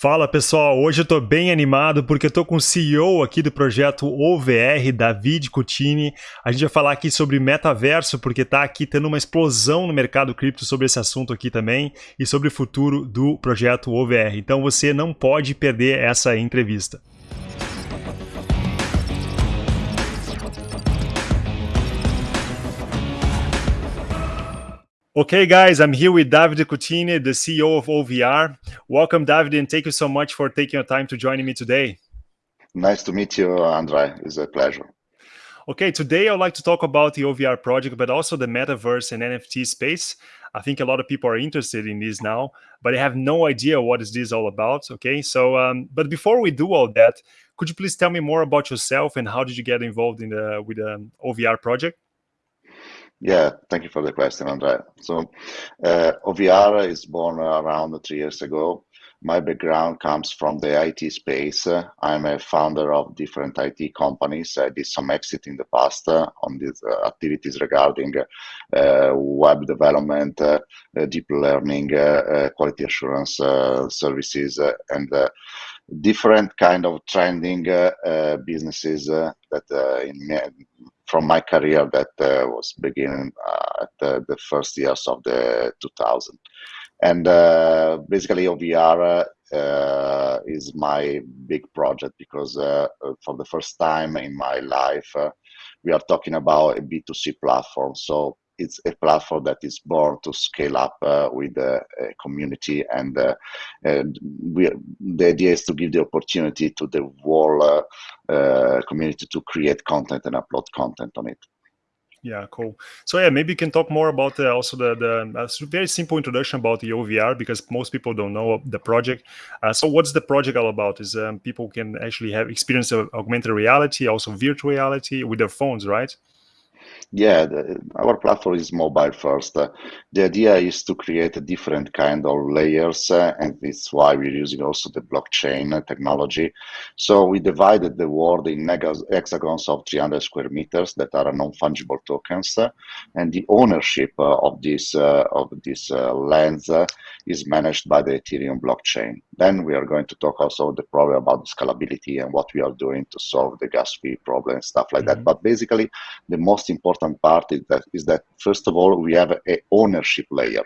Fala pessoal, hoje eu estou bem animado porque estou com o CEO aqui do projeto OVR, David Cutini. A gente vai falar aqui sobre metaverso porque está aqui tendo uma explosão no mercado cripto sobre esse assunto aqui também e sobre o futuro do projeto OVR. Então você não pode perder essa entrevista. Okay, guys, I'm here with David Cutini, the CEO of OVR. Welcome, David, and thank you so much for taking your time to joining me today. Nice to meet you, Andre. It's a pleasure. Okay, today I'd like to talk about the OVR project, but also the metaverse and NFT space. I think a lot of people are interested in this now, but I have no idea what is this all about. Okay, so um, but before we do all that, could you please tell me more about yourself and how did you get involved in the with the OVR project? Yeah, thank you for the question, Andrea. So, uh, OVR is born around three years ago. My background comes from the IT space. I'm a founder of different IT companies. I did some exit in the past uh, on these uh, activities regarding uh, web development, uh, deep learning, uh, quality assurance services, and different kind of trending businesses that in from my career that uh, was beginning uh, at the, the, first years of the 2000 and uh, basically ovr is my big project because for the first time in my life we are talking about a b2c platform. So it's a platform that is born to scale up uh, with the uh, community and, uh, and we, the idea is to give the opportunity to the whole uh, community to create content and upload content on it. Yeah cool. So yeah maybe you can talk more about uh, also the the very simple introduction about the ovr because most people don't know the project. Uh, so what's the project all about? Is um, people can actually have experience of augmented reality also virtual reality with their phones right yeah, the, our platform is mobile first. Uh, the idea is to create a different kind of layers, uh, and it's why we're using also the blockchain technology. So we divided the world in hexagons of 300 square meters that are non-fungible tokens, uh, and the ownership uh, of this uh, of this uh, lands is managed by the Ethereum blockchain. Then we are going to talk also the problem about the scalability and what we are doing to solve the gas fee problem, and stuff like mm -hmm. that. Mm-hmm. But basically, the most important important part is that, is that first of all, we have a ownership layer.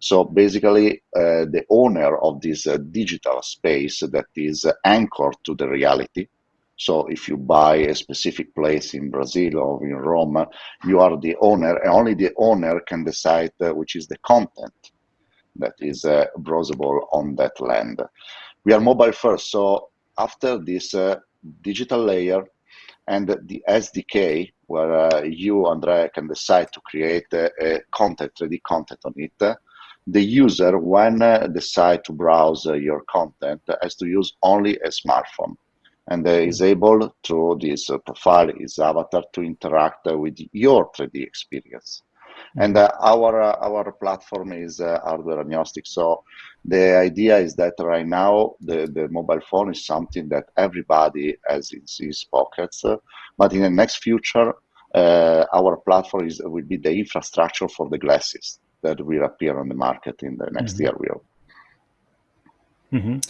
So basically, uh, the owner of this uh, digital space that is anchored to the reality. So if you buy a specific place in Brazil or in Rome, you are the owner, and only the owner can decide uh, which is the content that is uh, browsable on that land. We are mobile first, so after this uh, digital layer and the SDK where uh, you, Andrea, can decide to create a, a content, 3D content on it. The user, when uh, decide to browse uh, your content, has to use only a smartphone and is able through this uh, profile, his avatar, to interact uh, with your 3D experience. And uh, our uh, our platform is uh, hardware agnostic. So the idea is that right now the, the mobile phone is something that everybody has in his pockets. but in the next future, our platform is will be the infrastructure for the glasses that will appear on the market in the next mm -hmm. year. Hope. Mm -hmm.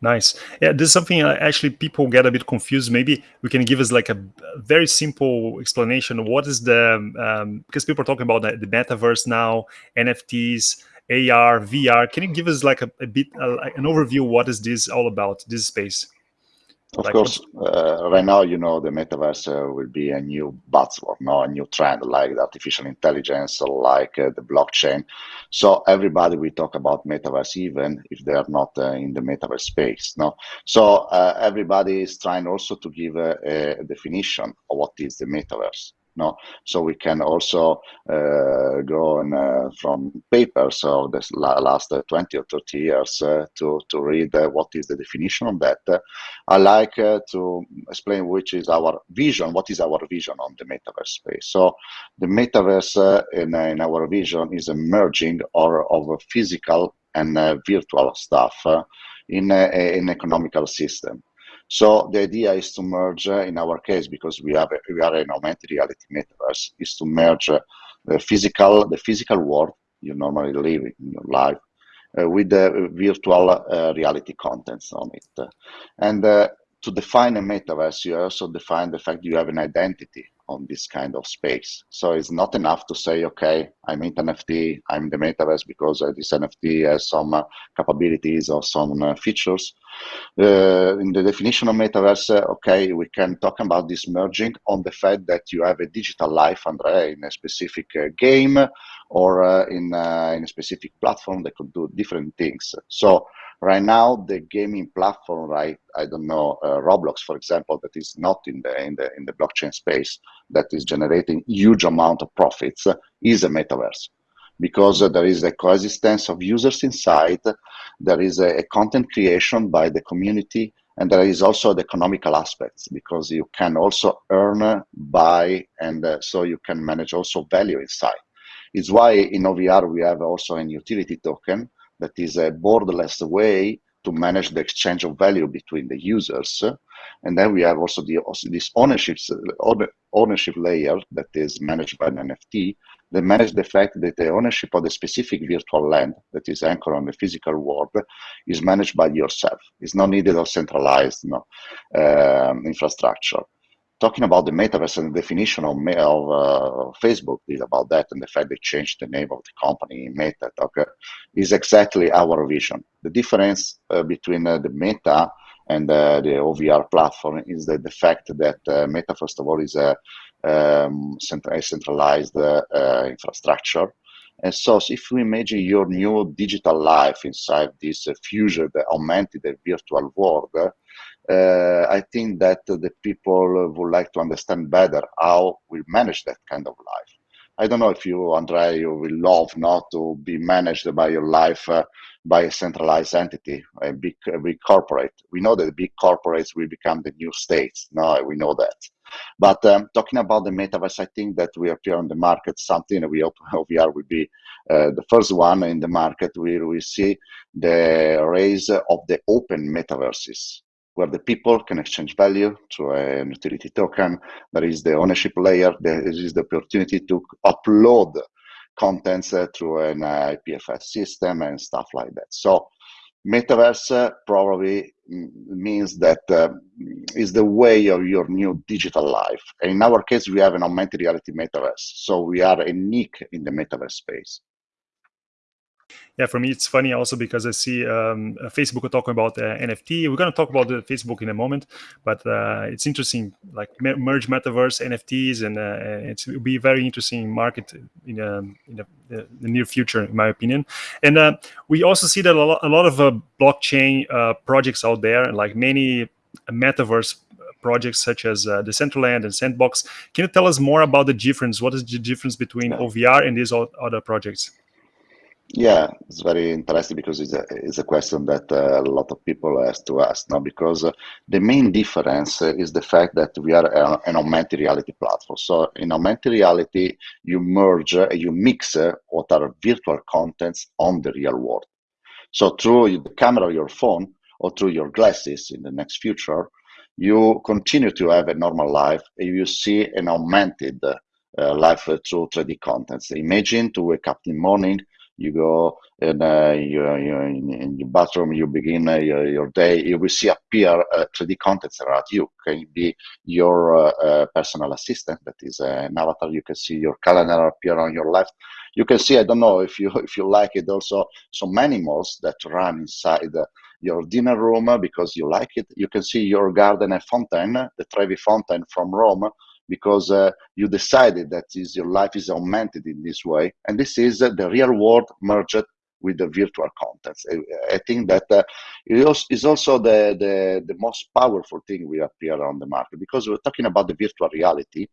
Nice. Yeah, this is something uh, actually people get a bit confused. Maybe we can give us like a very simple explanation. What is the um, because people are talking about the, the metaverse now, NFTs, AR, VR. Can you give us like a, a bit uh, an overview? What is this all about? This space. Of like course, uh, right now, you know, the metaverse uh, will be a new buzzword, no, a new trend like the artificial intelligence, like uh, the blockchain. So everybody will talk about metaverse, even if they are not uh, in the metaverse space, no. So uh, everybody is trying also to give a, a definition of what is the metaverse no. So we can also uh, go uh, from papers of the last uh, 20 or 30 years uh, to to read uh, what is the definition of that. I like uh, to explain which is our vision what is our vision on the metaverse space. So the metaverse in, in, our vision is a merging or of a physical and virtual stuff in an economical system so the idea is to merge, uh, in our case, because we have we are an augmented reality metaverse, is to merge uh, the physical the physical world you normally live in your life with the virtual reality contents on it. And to define a metaverse, you also define the fact you have an identity on this kind of space. So it's not enough to say, okay, I'm into NFT, I'm the metaverse because uh, this NFT has some uh, capabilities or some uh, features. Uh, in the definition of metaverse, uh, okay, we can talk about this merging on the fact that you have a digital life, Andrea, in a specific uh, game or in, in a specific platform that could do different things. So Right now, the gaming platform, right? I don't know, uh, Roblox, for example, that is not in the in the in the blockchain space, that is generating huge amount of profits, uh, is a metaverse because uh, there is a coexistence of users inside, there is a, a, content creation by the community, and there is also the economical aspects because you can also earn, buy, and uh, so you can manage also value inside. It's why in OVR we have also an utility token that is a borderless way to manage the exchange of value between the users. And then we have also the also this ownership ownership layer that is managed by an NFT that manage the fact that the ownership of the specific virtual land that is anchored on the physical world is managed by yourself. It's not needed or centralized know, um, infrastructure talking about the metaverse and the definition of, of uh, Facebook did about that and the fact they changed the name of the company Meta okay, is exactly our vision. The difference uh, between uh, the Meta and uh, the OVR platform is that the fact that uh, Meta, first of all, is a, um, centralized uh, infrastructure. And so if you imagine your new digital life inside this the augmented virtual world, uh, I think that the people would like to understand better how we manage that kind of life. I don't know if you, Andrea, you will love not to be managed by your life uh, by a centralized entity, a big, a big corporate. We know that big corporates will become the new states. No, we know that. But um, talking about the metaverse, I think that we appear on the market something we hope OVR will be uh, the first one in the market where we see the rise of the open metaverses where the people can exchange value through a utility token. There is the ownership layer. There is the opportunity to upload contents uh, through an uh, IPFS system and stuff like that. So metaverse uh, probably means that uh, is the way of your new digital life. In our case, we have an augmented reality metaverse. So we are unique in the metaverse space yeah, for me, it's funny also because I see um, uh, Facebook talking about uh, NFT. We're going to talk about the Facebook in a moment, but uh, it's interesting, like merge metaverse, NFTs, and uh, it will be a very interesting market in, um, in the, the, near future, in my opinion. And uh, we also see that a lot, a lot of uh, blockchain projects out there, like many metaverse projects such as uh, Decentraland and Sandbox. Can you tell us more about the difference? What is the difference between OVR and these other projects? Yeah, it's very interesting because it's a, it's a question that uh, a lot of people ask to us now because uh, the main difference is the fact that we are a, an augmented reality platform. So in augmented reality, you merge, uh, you mix uh, what are virtual contents on the real world. So through the camera of your phone or through your glasses in the next future, you continue to have a normal life and you see an augmented uh, life through 3D contents. Imagine to wake up in the morning, you go and uh, you, you in, in, your bathroom, you begin uh, your, your, day, you will see appear uh, 3D contents around you. Can be your uh, uh, personal assistant, that is uh, an avatar. You can see your calendar appear on your left. You can see, I don't know if you if you like it, also some animals that run inside your dinner room because you like it. You can see your garden and fountain, the Trevi fountain from Rome, because uh, you decided that is, your life is augmented in this way. And this is uh, the real world merged with the virtual contents. I, think that uh, it is also the, the, the most powerful thing we appear on the market because we're talking about the virtual reality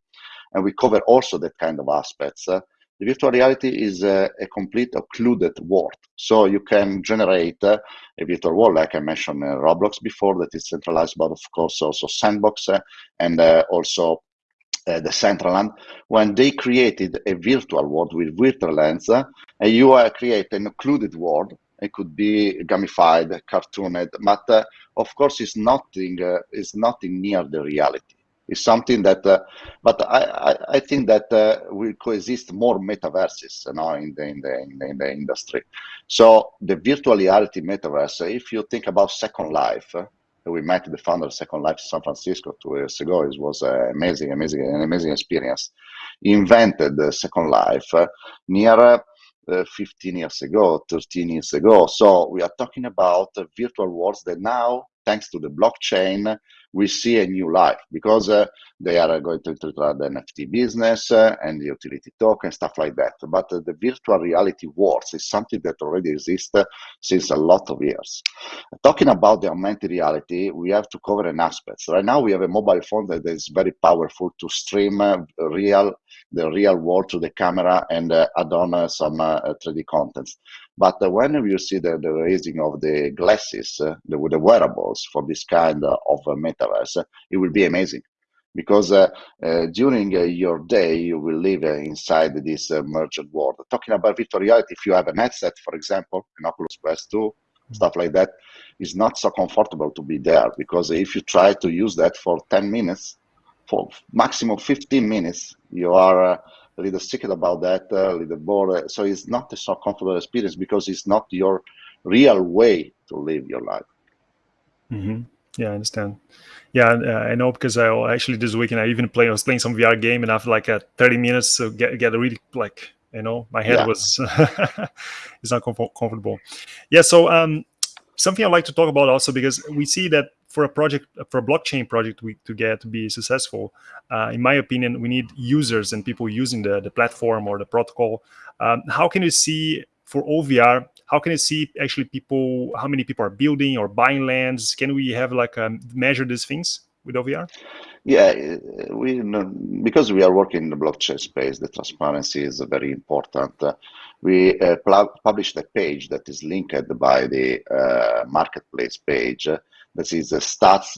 and we cover also that kind of aspects. Uh, the virtual reality is a, a, complete occluded world. So you can generate uh, a virtual world, like I mentioned uh, Roblox before, that is centralized, but of course also Sandbox uh, and uh, also uh, Decentraland, when they created a virtual world with virtual lens, uh, and you create an occluded world. It could be gamified, cartooned, but uh, of course, it's nothing. It's nothing near the reality. It's something that, uh, but I, I, I, think that uh, will coexist more metaverses you know, in, the, in, the, in, the, in the industry. So the virtual reality metaverse, if you think about Second Life, we met the founder of Second Life San Francisco two years ago. It was uh, amazing, amazing, an amazing experience. He invented Second Life uh, near uh, 15 years ago, 13 years ago. So we are talking about virtual worlds that now, thanks to the blockchain, we see a new life because uh, they are going to introduce the NFT business uh, and the utility token, stuff like that. But uh, the virtual reality worlds is something that already exists uh, since a lot of years. Talking about the augmented reality, we have to cover an aspect. Right now, we have a mobile phone that is very powerful to stream uh, real the real world to the camera and uh, add on some 3D contents. But uh, when you see the, the raising of the glasses, uh, the, the wearables for this kind of metaverse, it will be amazing because uh, uh, during uh, your day you will live inside this merged world. Talking about virtual reality, if you have a headset, for example, an Oculus Quest 2, mm-hmm. stuff like that, it's not so comfortable to be there because if you try to use that for 10 minutes, for maximum 15 minutes, you are a little sick about that, a little bored. So it's not a so comfortable experience because it's not your real way to live your life. Mm-hmm. Yeah, I understand. Yeah, uh, I know because I actually this weekend I even play. I was playing some VR game, and after like a 30 minutes, so get get really like you know my head yeah. was it's not comfortable. Yeah, so um, something I'd like to talk about also because we see that for a project for a blockchain project we, to get to be successful uh, in my opinion we need users and people using the, the platform or the protocol. Um, how can you see for ovr how can you see actually people how many people are building or buying lands? Can we have like um, measure these things with ovr yeah we because we are working in the blockchain space the transparency is very important. Uh, we uh, published a page that is linked by the uh, marketplace page this is stats.ovr.ai,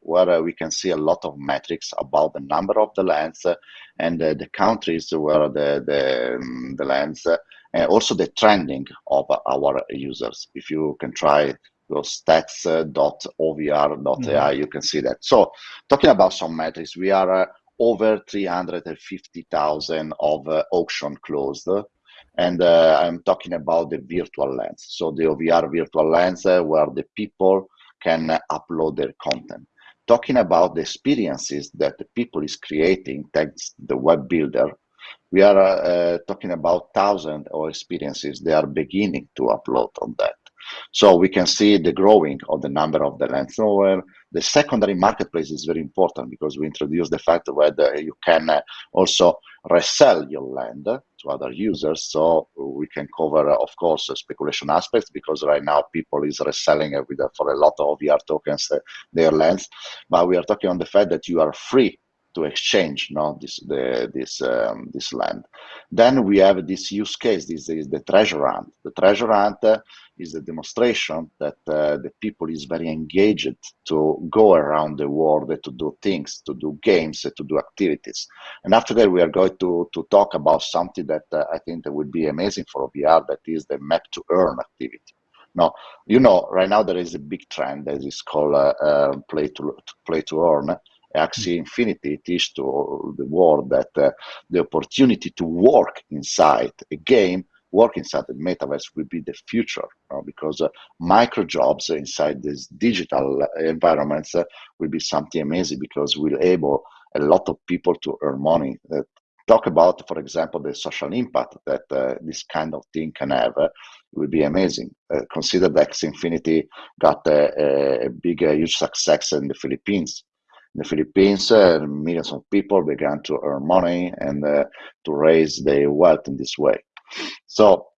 where uh, we can see a lot of metrics about the number of the lands uh, and uh, the countries where the, the, um, the lands, and also the trending of our users. If you can try those stats.ovr.ai, mm-hmm. you can see that. So talking about some metrics, we are over 350,000 of auction closed and uh, I'm talking about the virtual lens. So the OVR virtual lens uh, where the people can upload their content. Talking about the experiences that the people is creating thanks the web builder, we are uh, talking about thousands of experiences they are beginning to upload on that. So we can see the growing of the number of the lands. So the secondary marketplace is very important because we introduce the fact that you can uh, also resell your land to other users. So we can cover, of course, speculation aspects because right now people is reselling with, for a lot of VR tokens uh, their lands. But we are talking on the fact that you are free to exchange no, this the, this um, this land. Then we have this use case. This is the treasure hunt. The treasure hunt uh, is a demonstration that uh, the people is very engaged to go around the world to do things, to do games, to do activities. And after that, we are going to, to talk about something that uh, I think that would be amazing for VR, that is the map to earn activity. Now, you know, right now there is a big trend that is called uh, uh play to play to earn. Axie Infinity teach to the world that uh, the opportunity to work inside a game work inside the metaverse will be the future know, because uh, micro jobs inside these digital environments uh, will be something amazing because we'll able a lot of people to earn money. Uh, talk about for example the social impact that uh, this kind of thing can have uh, will be amazing. Uh, consider that infinity got a, a big huge success in the philippines the Philippines, uh, millions of people began to earn money and uh, to raise their wealth in this way. So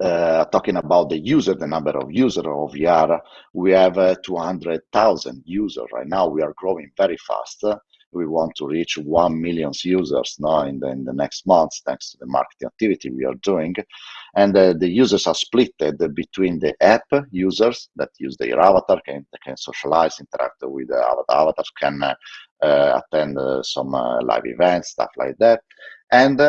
uh, talking about the user, the number of users of VR, we have uh, 200,000 users right now. We are growing very fast. We want to reach 1 million users now in the, in the next months, thanks to the marketing activity we are doing. And uh, the users are split between the app users that use their avatar, can, can socialize, interact with the avatar, avatars, can uh, uh, attend uh, some live events, stuff like that. And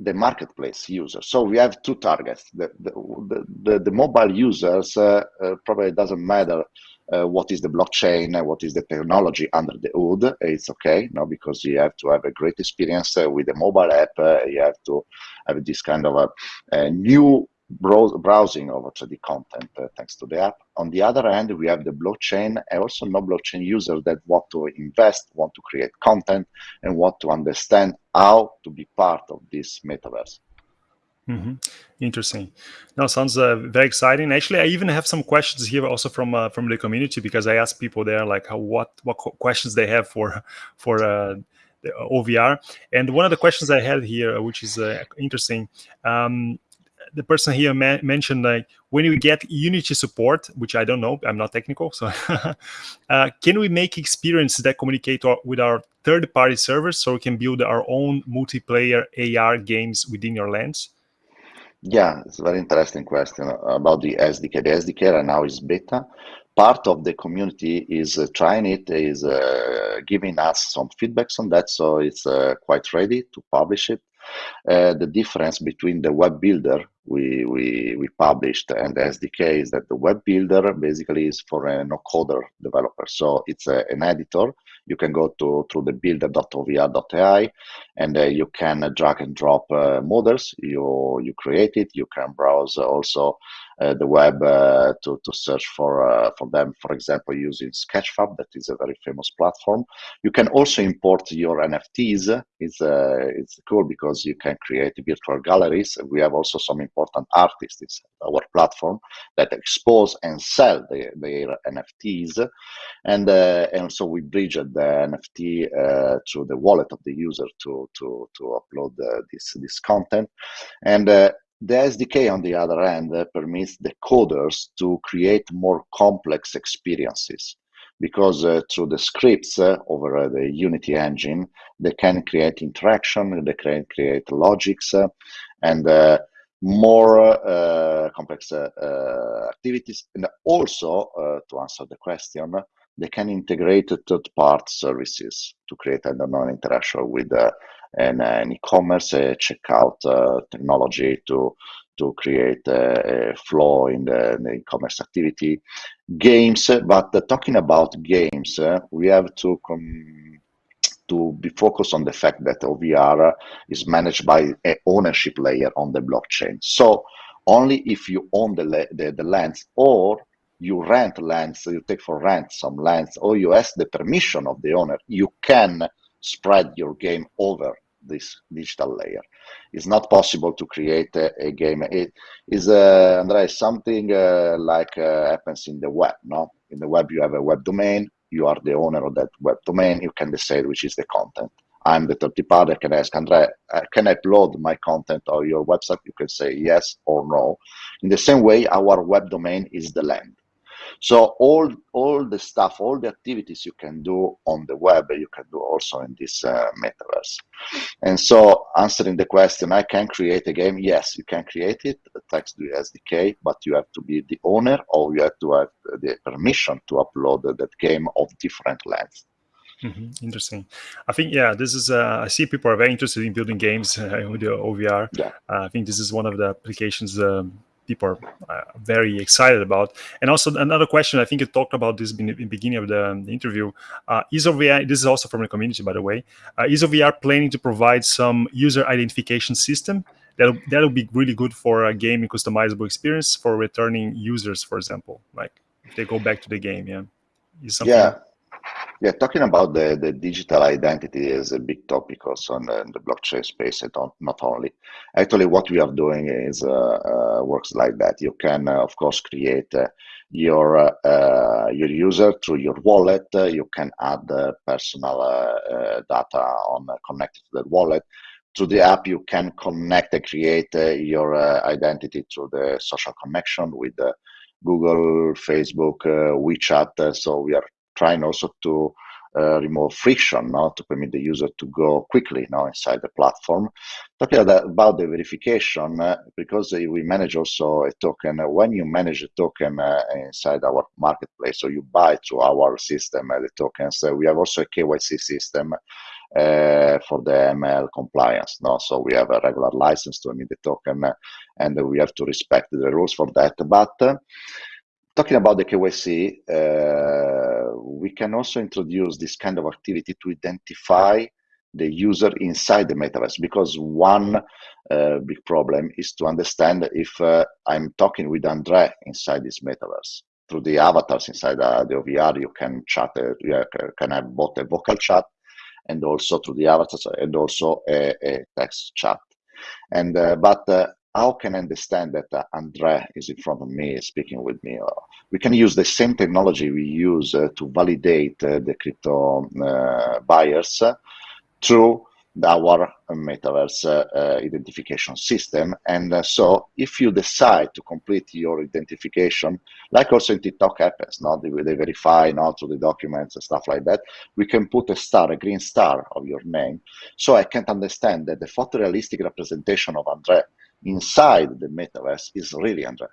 the marketplace users. So we have two targets. The, the, the, the mobile users uh, uh, probably doesn't matter uh, what is the blockchain, uh, what is the technology under the hood. It's okay, no, because you have to have a great experience uh, with the mobile app. Uh, you have to have this kind of a, a new browsing of the content uh, thanks to the app. On the other hand, we have the blockchain and also no blockchain users that want to invest, want to create content, and want to understand how to be part of this metaverse. Mm-hmm. Interesting. Now sounds uh, very exciting. Actually, I even have some questions here also from uh, from the community because I asked people there like how, what what questions they have for for uh, the OVR. And one of the questions I had here, which is uh, interesting, um, the person here mentioned like when we get Unity support, which I don't know, I'm not technical, so uh, can we make experiences that communicate with our third-party servers so we can build our own multiplayer AR games within your lens? Yeah, it's a very interesting question about the SDK. The SDK right now is beta. Part of the community is uh, trying it, is uh, giving us some feedbacks on that, so it's uh, quite ready to publish it. Uh, the difference between the web builder we, we, we published and the SDK is that the web builder basically is for a no-coder developer. So it's a, an editor. You can go to through the builder.ovr.ai and uh, you can drag and drop uh, models. You, you create it. You can browse also the web uh, to, to search for uh, for them, for example, using Sketchfab, that is a very famous platform. You can also import your NFTs. It's, it's cool because you can create virtual galleries. We have also some important artists in our platform that expose and sell the, their NFTs. And, and so we bridge the NFT uh, through the wallet of the user to, to, to upload uh, this, this content. And uh, the SDK, on the other hand, uh, permits the coders to create more complex experiences because uh, through the scripts uh, over uh, the Unity engine, they can create interaction, they can create logics, uh, and uh, more complex activities. And also, to answer the question, they can integrate third-party services to create, I don't know, interaction with an, an e-commerce checkout uh, technology to to create a, a flow in the, the e-commerce activity. Games, but talking about games, uh, we have to to be focused on the fact that OVR is managed by an ownership layer on the blockchain. So only if you own the, the, the lands or you rent lands, you take for rent some lands, or you ask the permission of the owner, you can spread your game over this digital layer. It's not possible to create a, a game. It is, uh, something uh, like uh, happens in the web. No, in the web you have a web domain. You are the owner of that web domain. You can decide which is the content. I'm the third party. I can ask Andrea, uh, can I upload my content on your website? You can say yes or no. In the same way, our web domain is the land. So all all the stuff, all the activities you can do on the web, you can do also in this uh, metaverse. And so answering the question, I can create a game. Yes, you can create it thanks to SDK, but you have to be the owner or you have to have the permission to upload that game of different length. Mm -hmm. Interesting. I think yeah, this is. Uh, I see people are very interested in building games uh, with the OVR. Yeah. Uh, I think this is one of the applications um, people are uh, very excited about. And also another question, I think you talked about this in the beginning of the, the interview. Uh, is OVR, this is also from the community, by the way, uh, is OVR planning to provide some user identification system that that'll be really good for a gaming customizable experience for returning users, for example, like if they go back to the game, yeah. yeah, yeah, talking about the, the digital identity is a big topic also in the, in the blockchain space, and not only. Actually, what we are doing is uh, uh, works like that. You can, uh, of course, create uh, your uh, your user through your wallet. Uh, you can add personal data on connected to that wallet. Through the app, you can connect and create your identity through the social connection with Google, Facebook, WeChat. so we are trying also to uh, remove friction now to permit the user to go quickly now inside the platform. Talking about the verification, uh, because we manage also a token, uh, when you manage a token uh, inside our marketplace, so you buy through our system uh, the tokens, uh, we have also a KYC system for the AML compliance. No? So we have a regular license to emit the token and we have to respect the rules for that. But talking about the KYC, uh, we can also introduce this kind of activity to identify the user inside the metaverse because one uh, big problem is to understand if uh, I'm talking with Andre inside this metaverse. Through the avatars inside uh, the OVR, you can chat, uh, you can have both a vocal chat and also through the avatars and also a, a text chat. And uh, but uh, how can I understand that uh, Andre is in front of me speaking with me? we can use the same technology we use uh, to validate uh, the crypto uh, buyers through our metaverse uh, identification system. And uh, so if you decide to complete your identification, like also in TikTok happens, not they, verify not through the documents and stuff like that, we can put a star, a green star of your name. So I can't understand that the photorealistic representation of Andre inside the metaverse is really Andre.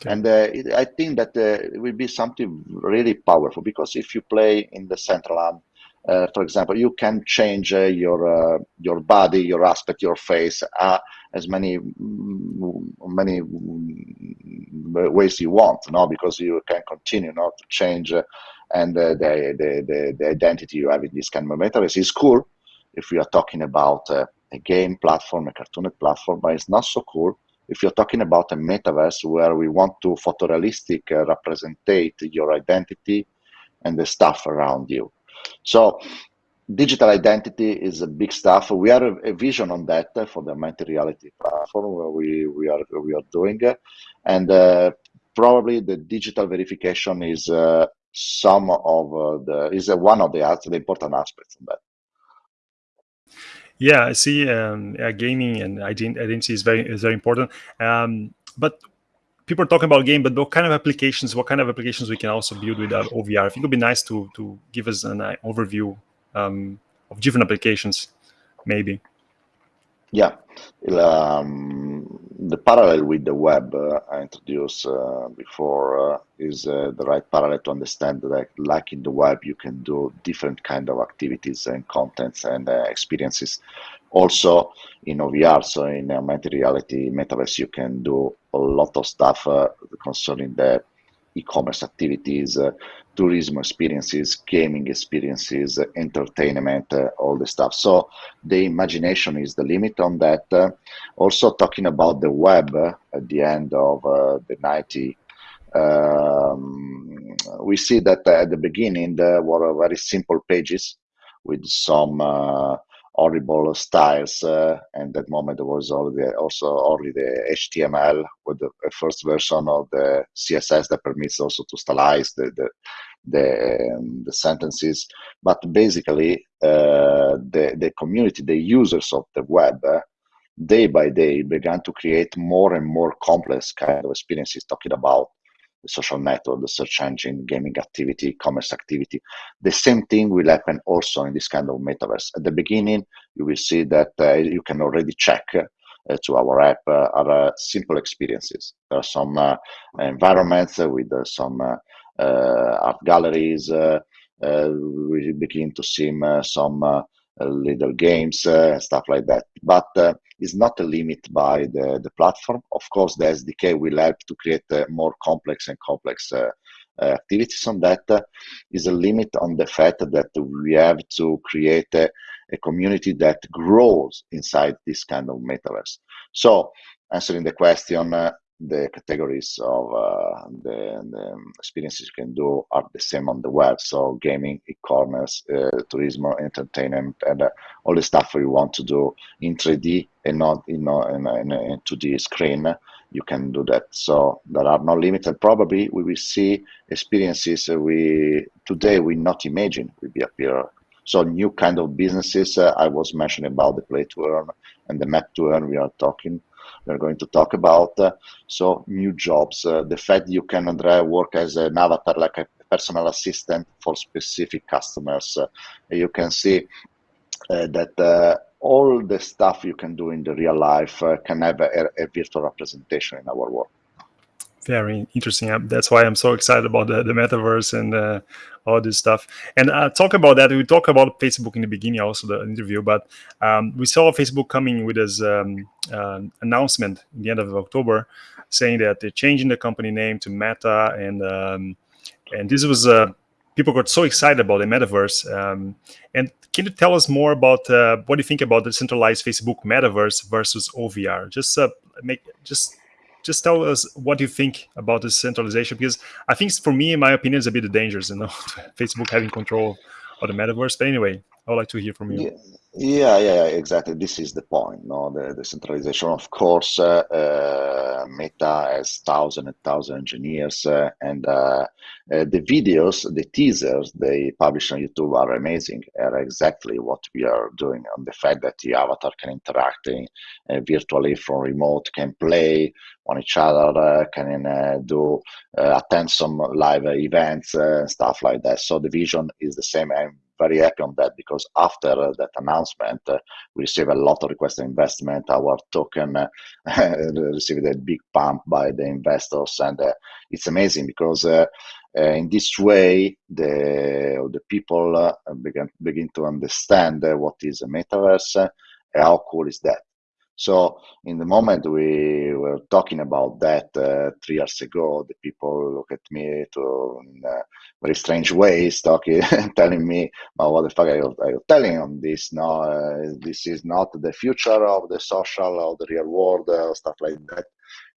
Okay. And uh, it, I think that uh, it will be something really powerful because if you play in Decentraland, uh, for example, you can change uh, your uh, your body, your aspect, your face, uh, as many mm, many mm, ways you want, no? Because you can continue not to change, and the, the, the the identity you have in this kind of metaverse is cool. If we are talking about a game platform, a cartoon platform, but it's not so cool if you're talking about a metaverse where we want to photorealistic uh, representate your identity and the stuff around you. So digital identity is a big stuff. We are a, a vision on that uh, for the augmented reality platform where we, we are we are doing, and uh, probably the digital verification is uh, some of uh, the is one of the, the important aspects of that. Yeah, I see. Um, yeah, gaming and identity is very is very important. Um, but people are talking about game, but what kind of applications? What kind of applications we can also build with uh, OVR? I think it would be nice to to give us an uh, overview um, of different applications, maybe. Yeah, um, the parallel with the web uh, I introduced uh, before uh, is uh, the right parallel to understand that, like in the web, you can do different kind of activities and contents and uh, experiences. Also in OVR, so in augmented reality metaverse, you can do a lot of stuff uh, concerning the e-commerce activities, uh, tourism experiences, gaming experiences, uh, entertainment, uh, all the stuff. So the imagination is the limit on that. Uh, also talking about the web uh, at the end of uh, the 90, um, we see that at the beginning there were very simple pages with some horrible styles. Uh, and that moment was already also only the HTML with the first version of the CSS that permits also to stylize the the the, um, the sentences. But basically, uh, the the community, the users of the web. Uh, day by day began to create more and more complex kind of experiences talking about the social network, the search engine, gaming activity, commerce activity. The same thing will happen also in this kind of metaverse. At the beginning, you will see that uh, you can already check uh, to our app uh, uh, simple experiences. There are some uh, environments with uh, some art galleries. we begin to see some little games and stuff like that. But is not a limit by the, the platform. Of course, the SDK will help to create uh, more complex and complex uh, uh, activities on that. Is a limit on the fact that we have to create a, a community that grows inside this kind of metaverse. So, answering the question, uh, the categories of uh, the, the, experiences you can do are the same on the web. So gaming, e-commerce, uh, tourism, entertainment, and uh, all the stuff you want to do in 3D and not in, in, in, in 2D screen, you can do that. So there are no limits, and probably we will see experiences we today we not imagine will be appear. So new kind of businesses. Uh, I was mentioning about the play to earn and the map to earn. We are talking we're going to talk about. Uh, so new jobs, uh, the fact you can work as an avatar, like a personal assistant for specific customers. Uh, you can see that all the stuff you can do in the real life can have a, a virtual representation in our work. Very interesting. That's why I'm so excited about the, the metaverse and uh, all this stuff. And uh, talk about that. We talk about Facebook in the beginning, also the interview, but um, we saw Facebook coming with this um, uh, announcement in the end of October, saying that they're changing the company name to Meta, and um, and this was uh, people got so excited about the metaverse. Um, and can you tell us more about uh, what do you think about the centralized Facebook metaverse versus OVR? Just uh, make just just tell us what you think about this centralization because i think for me in my opinion is a bit dangerous you know facebook having control of the metaverse. But anyway i would like to hear from you yeah. Yeah, yeah, exactly. This is the point, no? The decentralization. Of course, uh, uh, Meta has thousand and thousand engineers, uh, and uh, uh, the videos, the teasers they publish on YouTube are amazing. Are exactly what we are doing. On the fact that the avatar can interact in, uh, virtually from remote, can play on each other, can do attend some live events, stuff like that. So the vision is the same. And very happy on that because after that announcement, uh, we received a lot of request investment. Our token uh, received a big pump by the investors, and uh, it's amazing because in this way, the the people begin begin to understand what is a metaverse. how cool is that? So in the moment we were talking about that uh, three years ago, the people look at me to in uh, very strange ways, talking, telling me, well, "What the fuck are you, are you telling on this? No, uh, this is not the future of the social or the real world, uh, stuff like that."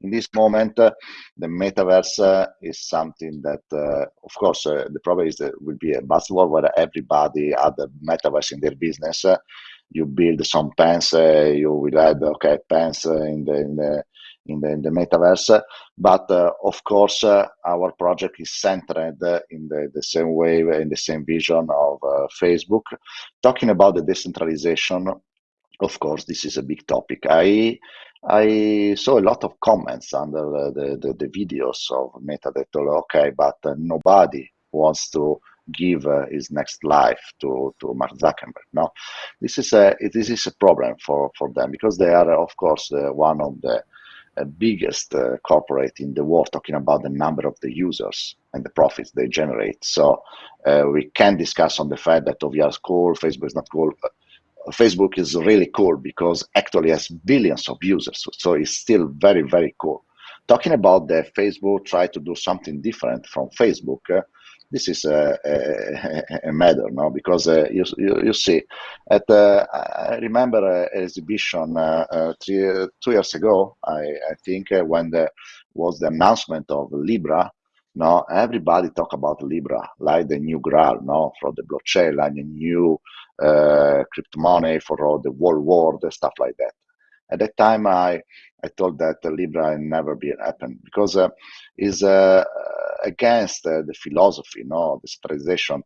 In this moment, uh, the metaverse uh, is something that, of course, the problem is that will be a buzzword where everybody had the metaverse in their business you build some pens, uh, you will add okay pens uh, in the in the in the, in the metaverse. But uh, of course, our project is centered in the, the same way, in the same vision of Facebook. Talking about the decentralization, of course, this is a big topic. I I saw a lot of comments under the, the, the videos of Meta that okay, but uh, nobody wants to give uh, his next life to, to Mark Zuckerberg. No, this is a this is a problem for, for them because they are of course uh, one of the uh, biggest uh, corporate in the world talking about the number of the users and the profits they generate. So uh, we can discuss on the fact that OVR is cool, Facebook is not cool. Facebook is really cool because actually has billions of users, so it's still very very cool. Talking about the Facebook try to do something different from Facebook this is a, a, a matter, no? Because uh, you, you, you see, at uh, I remember an exhibition uh, uh, three two years ago, I, I think, uh, when there was the announcement of Libra. No, everybody talk about Libra like the new Graal, no, for the blockchain, like the new uh, crypto money for all the world world stuff like that. At that time, I I told that Libra never be happen because uh, is uh, against uh, the philosophy, no, the centralization.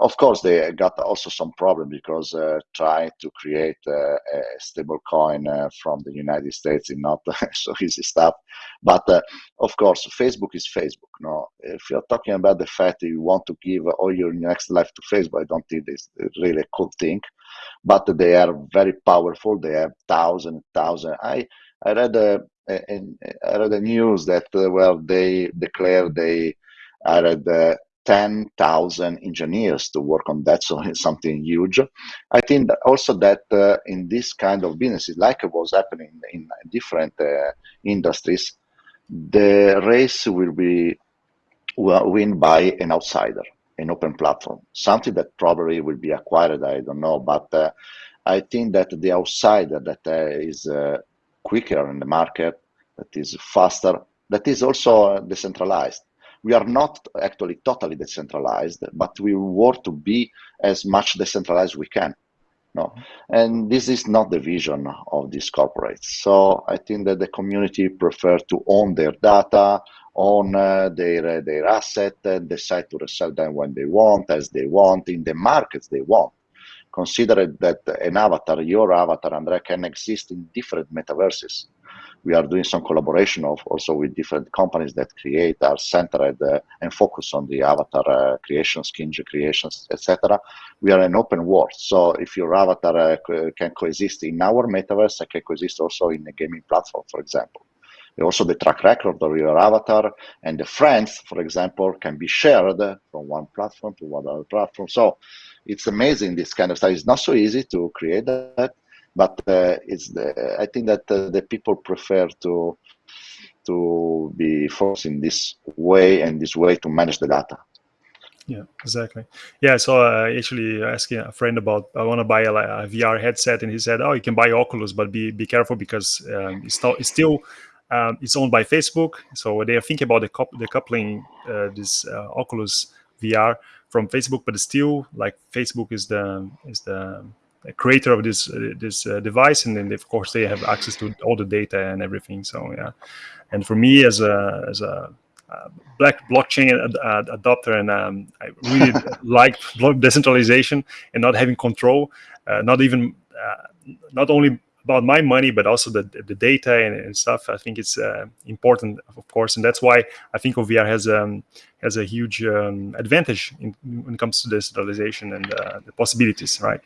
Of course, they got also some problem because uh, trying to create a stable coin from the United States is not so easy stuff. But of course, Facebook is Facebook. No, if you're talking about the fact that you want to give all your next life to Facebook, I don't think it's really a cool thing. But they are very powerful. They have thousand, thousand. I I read a, a, I read the news that uh, well they declared they added uh, 10,000 engineers to work on that, so it's something huge. I think that also that uh, in this kind of businesses, like it was happening in different uh, industries, the race will be win by an outsider, an open platform, something that probably will be acquired, I don't know, but uh, I think that the outsider that uh, is quicker in the market, that is faster, that is also decentralized. We are not actually totally decentralized, but we work to be as much decentralized as we can. No, and this is not the vision of these corporates. So I think that the community prefer to own their data, own uh, their uh, their asset, and decide to resell them when they want, as they want, in the markets they want consider that an avatar, your avatar, Andrea, can exist in different metaverses. We are doing some collaboration of also with different companies that create, are centered uh, and focus on the avatar uh, creation, skin creations, etc. We are an open world. So if your avatar uh, can coexist in our metaverse, it can coexist also in a gaming platform, for example. also the track record of your avatar and the friends, for example, can be shared from one platform to another platform. So it's amazing. This kind of stuff It's not so easy to create that, but uh, it's the, I think that uh, the people prefer to to be forced in this way and this way to manage the data. Yeah, exactly. Yeah, so uh, actually asking a friend about I want to buy a, a, VR headset, and he said, "Oh, you can buy Oculus, but be be careful because um, it's, not, it's still um, it's owned by Facebook. So they are thinking about the, the coupling uh, this uh, Oculus VR from Facebook, but still like Facebook is the is the creator of this uh, this uh, device, and then of course they have access to all the data and everything. So yeah, and for me as a as a uh, black blockchain ad- ad- adopter, and um, I really like decentralization and not having control, uh, not even uh, not only about my money, but also the the data and, and stuff. I think it's uh, important, of course, and that's why I think OVR has um, has a huge um, advantage in, when it comes to decentralization and uh, the possibilities, right?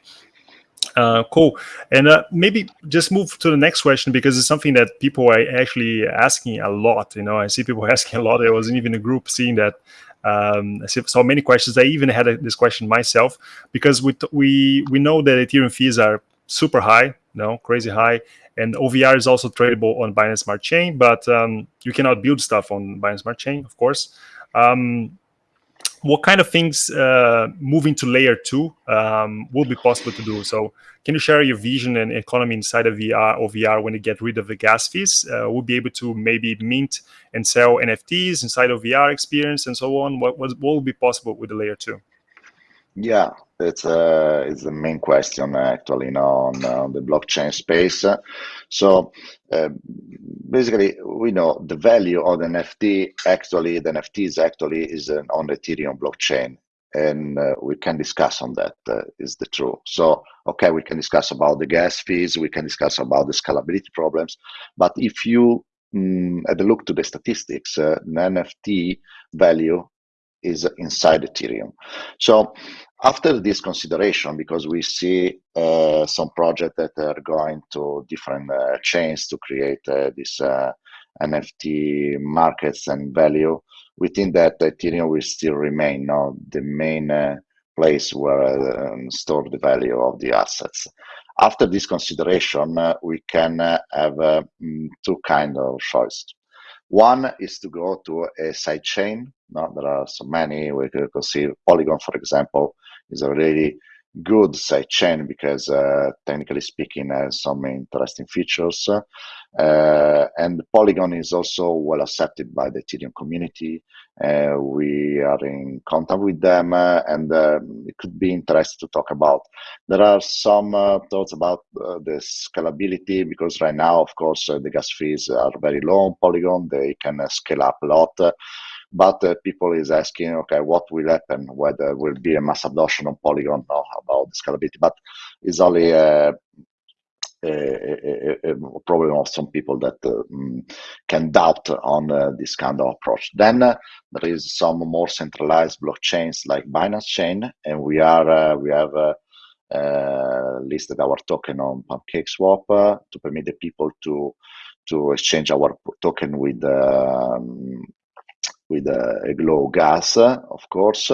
Uh, cool. And uh, maybe just move to the next question because it's something that people are actually asking a lot. You know, I see people asking a lot. I wasn't even in a group seeing that. Um, I saw many questions. I even had a, this question myself because we we we know that Ethereum fees are super high, know, crazy high, and OVR is also tradable on Binance Smart Chain, but um, you cannot build stuff on Binance Smart Chain, of course. Um, what kind of things uh, moving to layer two um, will be possible to do? So, can you share your vision and economy inside of VR or VR when you get rid of the gas fees? Uh, we'll be able to maybe mint and sell NFTs inside of VR experience and so on. What, what will be possible with the layer two? Yeah, it's uh, it's the main question actually, you know, on, on the blockchain space. So uh, basically, we know the value of the NFT. Actually, the NFTs actually is uh, on the Ethereum blockchain, and uh, we can discuss on that. Uh, is the truth? So okay, we can discuss about the gas fees. We can discuss about the scalability problems. But if you mm, had a look to the statistics, uh, the NFT value is inside Ethereum. So after this consideration, because we see uh, some projects that are going to different uh, chains to create uh, this uh, NFT markets and value, we think that Ethereum will still remain no, the main uh, place where um, store the value of the assets. After this consideration, uh, we can have mm, two kind of choices. One is to go to a sidechain. Now, there are so many. We could see Polygon, for example, is already good sidechain because uh, technically speaking has some interesting features. Uh, and Polygon is also well accepted by the Ethereum community. Uh, we are in contact with them and um, it could be interesting to talk about. There are some thoughts about the scalability because right now, of course, the gas fees are very low on Polygon. They can scale up a lot but uh, people is asking, okay, what will happen? Whether will be a mass adoption on Polygon or about scalability? But it's only a, a, a, a problem of some people that uh, mm, can doubt on uh, this kind of approach. Then uh, there is some more centralized blockchains like Binance Chain, and we are uh, we have. Uh, listed our token on Pancake PancakeSwap to permit the people to to exchange our token with um, with a glow gas, of course.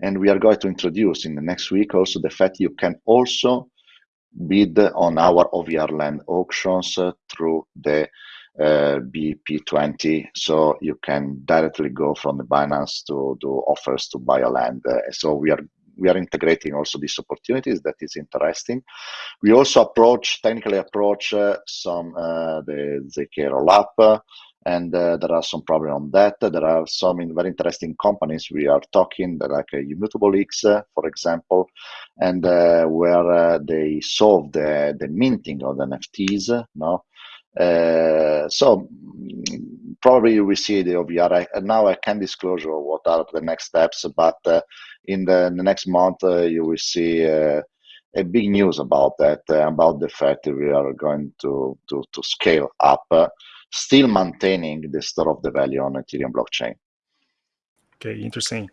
And we are going to introduce in the next week also the fact you can also bid on our OVR land auctions through the uh, BEP20. So you can directly go from the Binance to do offers to buy a land. Uh, so we are we are integrating also these opportunities that is interesting. We also approach technically approach uh, some uh, the ZK rollup and uh, there are some problems on that. There are some in very interesting companies we are talking, like uh, Immutable X, uh, for example, and uh, where uh, they solve the, the minting of the NFTs. No, uh, so probably we see the OVR. I, now I can disclose what are the next steps, but in the, in the, next month you will see a big news about that, about the fact that we are going to to, to scale up still maintaining the store of the value on Ethereum blockchain. Okay, interesting.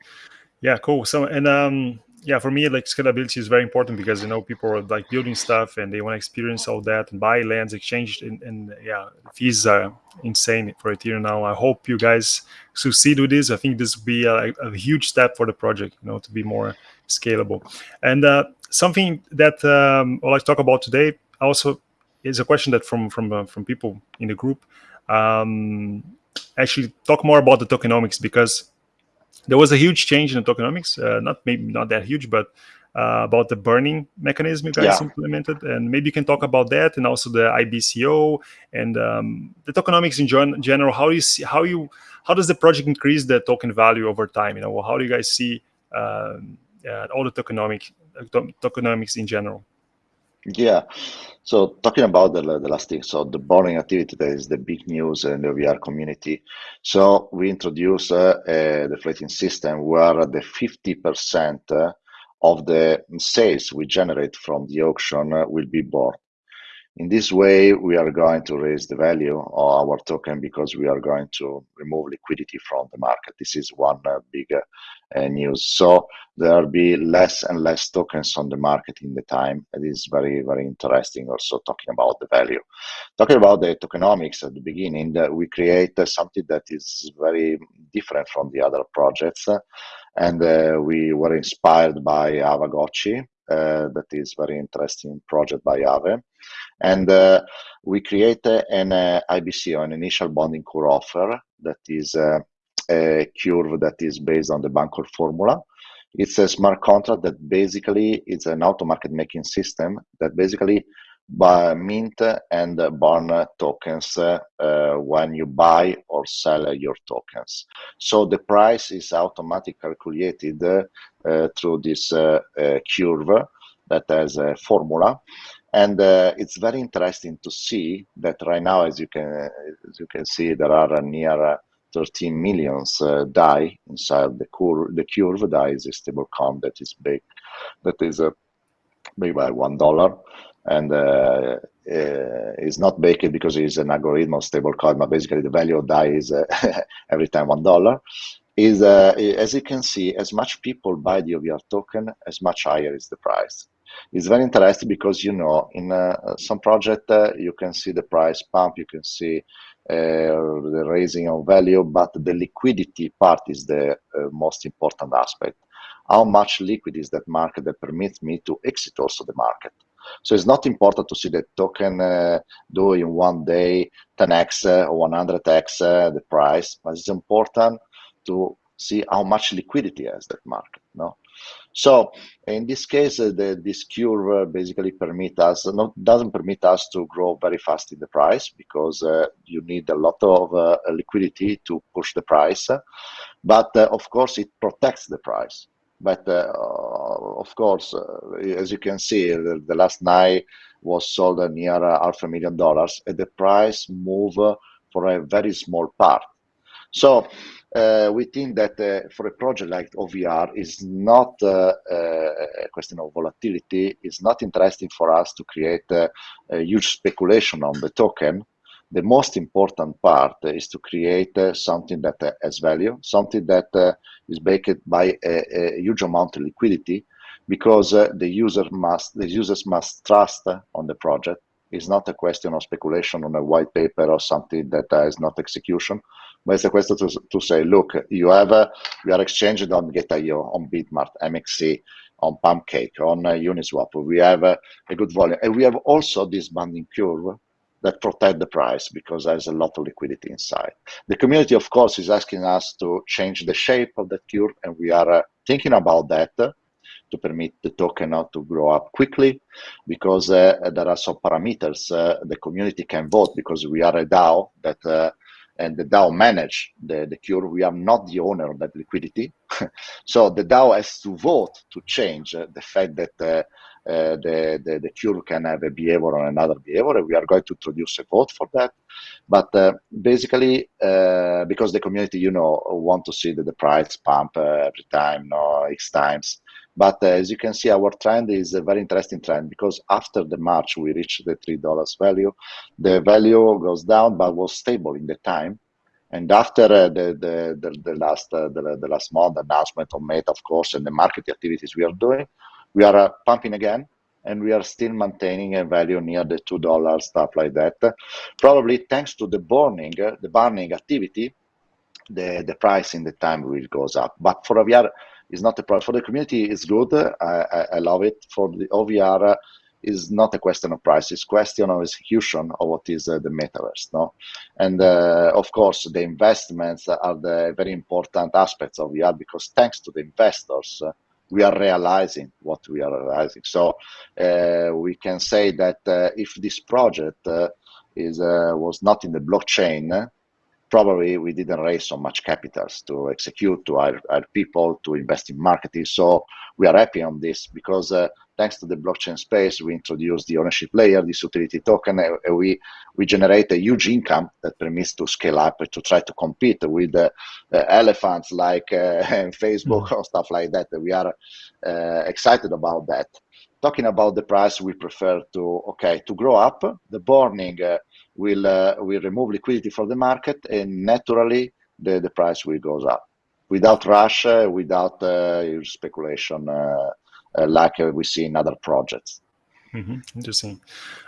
Yeah, cool. So, and um, yeah, for me, like scalability is very important because you know people are like building stuff and they want to experience all that and buy lands, exchange, and, and yeah, fees are insane for Ethereum now. I hope you guys succeed with this. I think this will be a, a huge step for the project, you know, to be more scalable. And uh, something that um, I'd like to talk about today also is a question that from from uh, from people in the group. Um, actually, talk more about the tokenomics because there was a huge change in the tokenomics. Uh, not maybe not that huge, but uh, about the burning mechanism you guys yeah. implemented, and maybe you can talk about that, and also the IBCO and um, the tokenomics in gen general. How do you see how you how does the project increase the token value over time? You know, how do you guys see um, uh, all the tokenomic uh, tokenomics in general? Yeah. So talking about the, the last thing, so the burning activity that is the big news in the VR community. So we introduce uh, the deflating system where the 50% uh, of the sales we generate from the auction uh, will be burned. In this way, we are going to raise the value of our token because we are going to remove liquidity from the market. This is one uh, big uh, news. So there will be less and less tokens on the market in the time. It is very, very interesting also talking about the value. Talking about the tokenomics at the beginning, uh, we create uh, something that is very different from the other projects. and uh, we were inspired by Aavegotchi, uh, that is very interesting project by Aave. And uh, we created an uh, IBC, an initial bonding core offer that is a curve that is based on the Bancor formula. It's a smart contract that basically is an auto market making system that basically mint and burn tokens uh, when you buy or sell your tokens. So the price is automatically calculated uh, through this uh, curve that has a formula. And uh, it's very interesting to see that right now, as you can as you can see, there are near 13 millions uh, DAI inside the curve. The curve DAI is a stable coin that is big, that is uh, big by one dollar, and uh, uh, is not baked because it's an algorithm of stable coin, but basically the value of DAI is uh, every time one dollar. Is uh, as you can see, as much people buy the OVR token, as much higher is the price. It's very interesting because, you know, in some project, you can see the price pump, you can see uh, the raising of value, but the liquidity part is the uh, most important aspect. How much liquid is that market that permits me to exit also the market? So it's not important to see the token uh, do in one day 10x uh, or 100x uh, the price, but it's important to see how much liquidity has that market. No, so in this case, uh, the, this curve basically permit us not doesn't permit us to grow very fast in the price because uh, you need a lot of uh, liquidity to push the price. But uh, of course, it protects the price. But uh, of course, as you can see, the, the, last night was sold near half a million dollars, and the price move for a very small part. So uh, we think that uh, for a project like OVR is not uh, uh, a question of volatility. It's not interesting for us to create a huge speculation on the token. The most important part is to create uh, something that uh, has value, something that is backed by a, a, huge amount of liquidity, because the user must the users must trust on the project. It's not a question of speculation on a white paper or something that is not execution but it's a question to, to say, look, you have, uh, we are exchanging on Gate.io, on Bitmart, MXC, on Pancake, on uh, Uniswap. We have uh, a good volume. And we have also this bonding curve that protect the price because there's a lot of liquidity inside. The community, of course, is asking us to change the shape of the curve, and we are uh, thinking about that to permit the token now to grow up quickly because uh, there are some parameters uh, the community can vote because we are a DAO that uh, and the DAO manage the, the cure. We are not the owner of that liquidity. so the DAO has to vote to change uh, the fact that uh, the, the, the, cure can have a behavior or another behavior. We are going to introduce a vote for that. But uh, basically, uh, because the community, you know, want to see that the price pump uh, every time, no, X times. But uh, as you can see, our trend is a very interesting trend because after the March, we reached the $3 value. The value goes down, but was stable in the time. And after uh, the, the, the, the, last uh, the, the last month announcement of Meta, of course, and the market activities we are doing, we are uh, pumping again, and we are still maintaining a value near the two dollars, stuff like that. Probably thanks to the burning, uh, the burning activity, the the price in the time will goes up. But for OVR, is not a problem. For the community, it's good. I, I, I love it. For the OVR, is not a question of price, it's question of execution of what is uh, the metaverse. No, and uh, of course the investments are the very important aspects of VR because thanks to the investors, uh, we are realizing what we are realizing. So uh, we can say that uh, if this project uh, is was not in the blockchain, probably we didn't raise so much capitals to execute, to hire, hire people, to invest in marketing. So we are happy on this because uh, thanks to the blockchain space, we introduced the ownership layer, this utility token, and we, we generate a huge income that permits to scale up to try to compete with uh, uh, elephants like uh, Facebook mm. or stuff like that. We are uh, excited about that. Talking about the price, we prefer to, okay, to grow up. The burning uh, will uh, will remove liquidity from the market, and naturally the, the price will goes up without rush, uh, without uh, speculation uh, uh, like we see in other projects. Mm -hmm. Interesting.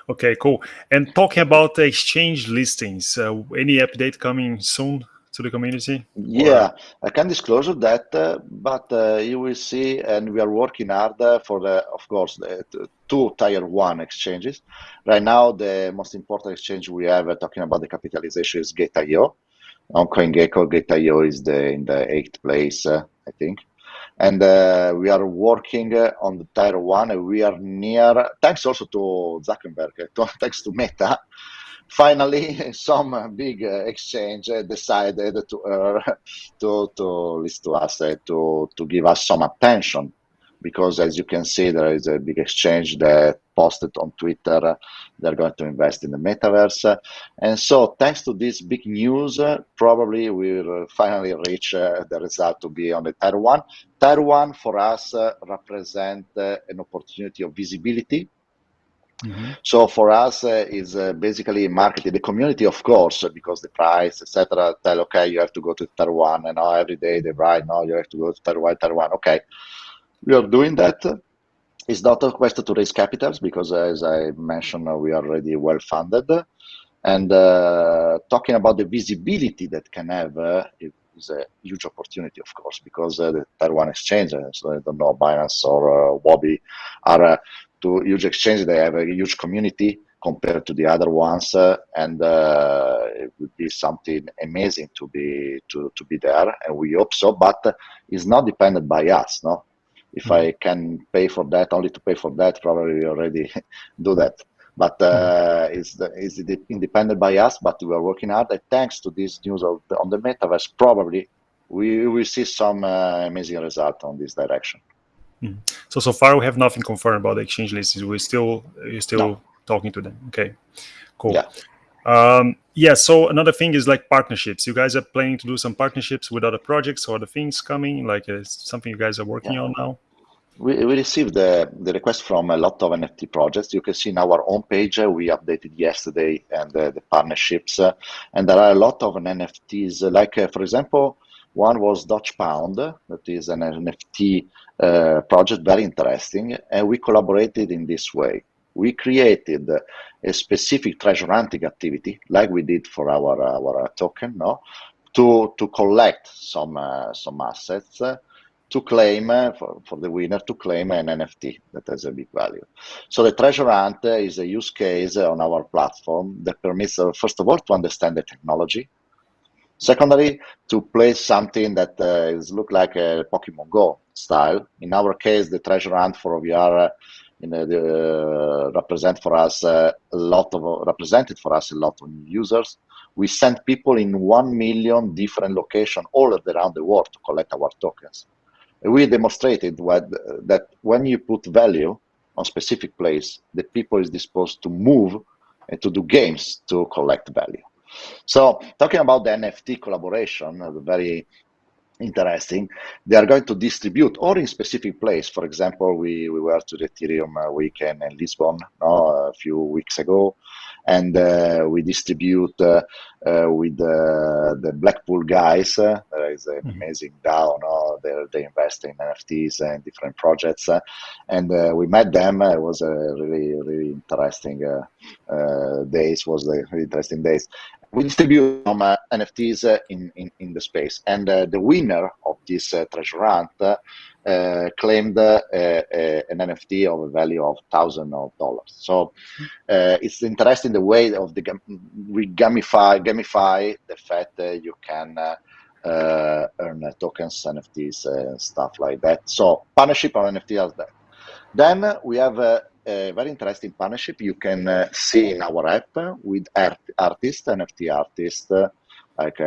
Okay, cool. And talking about exchange listings, any update coming soon? To the community? Yeah, or? I can disclose that, uh, but uh, you will see, and we are working hard uh, for the, of course, the two tier one exchanges. Right now, the most important exchange we have uh, talking about the capitalization is Gate.io. On CoinGecko, Gate.io is the in the eighth place, uh, I think. And uh, we are working on the tier one. We are near, thanks also to Zuckerberg, thanks to Meta finally some uh, big uh, exchange uh, decided to uh, to to list to us uh, to to give us some attention. Because as you can see there is a big exchange that posted on twitter uh, they're going to invest in the metaverse. And so thanks to this big news probably we'll finally reach the result to be on the tier one tier one for us represent an opportunity of visibility Mm -hmm. So for us, uh, is uh, basically marketing the community, of course, because the price, etc. Tell okay, you have to go to tier one, and now every day they write, no, you have to go to tier one, Taiwan. Okay, we are doing that. It's not a question to raise capitals because, as I mentioned, we are already well funded. And uh, talking about the visibility that can have uh, is a huge opportunity, of course, because uh, the tier one exchange, so I don't know, Binance or uh, Huobi are two huge exchanges. They have a huge community compared to the other ones, uh, and uh, it would be something amazing to be to, to be there, and we hope so. But it's not dependent by us, no. If mm -hmm. I can pay for that, only to pay for that, probably we already do that. But uh, mm-hmm. it's, it's independent by us, but we are working hard. And thanks to this news the, on the metaverse, probably we will see some uh, amazing result on this direction. Mm. So so far we have nothing confirmed about the exchange lists. We're still you're still no. talking to them. Okay, cool. Yeah. Um, yeah. So another thing is like partnerships. You guys are planning to do some partnerships with other projects or other things coming. Like uh, something you guys are working yeah. on now. We, we received the, the request from a lot of NFT projects. You can see in our homepage, uh, we updated yesterday and uh, the partnerships. Uh, and there are a lot of NFTs, like, uh, for example, one was Dutch Pound, that is an NFT uh, project, very interesting, and we collaborated in this way. We created a specific treasure hunting activity, like we did for our our token, no, to to collect some uh, some assets. Uh, to claim uh, for, for the winner to claim an NFT that has a big value. So the treasure hunt is a use case on our platform that permits, uh, first of all, to understand the technology Secondly, to play something that uh, is look like a Pokemon Go style. In our case, the treasure hunt for VR uh, you know, the, uh, represent for us uh, a lot of represented for us a lot of users. We sent people in one million different locations all around the world to collect our tokens. We demonstrated what, that when you put value on specific place, the people is disposed to move and to do games to collect value. So talking about the NFT collaboration, uh, very interesting. They are going to distribute or in specific place. For example, we, we were to the Ethereum uh, weekend in Lisbon no, a few weeks ago, and uh, we distribute uh, uh, with the Blackpool guys. there is an mm-hmm. amazing DAO. No? They they invest in NFTs and different projects, and we met them. It was a really really interesting days. Was a really interesting days. We distribute some NFTs in, in in the space, and the winner of this treasure hunt uh, claimed uh, an NFT of a value of thousands of dollars. So uh, it's interesting the way of the we gamify gamify the fact that you can uh, earn tokens, NFTs, stuff like that. So partnership on NFT as that. Then we have a, a, very interesting partnership you can uh, see in our app with art artists, NFT artists, uh, like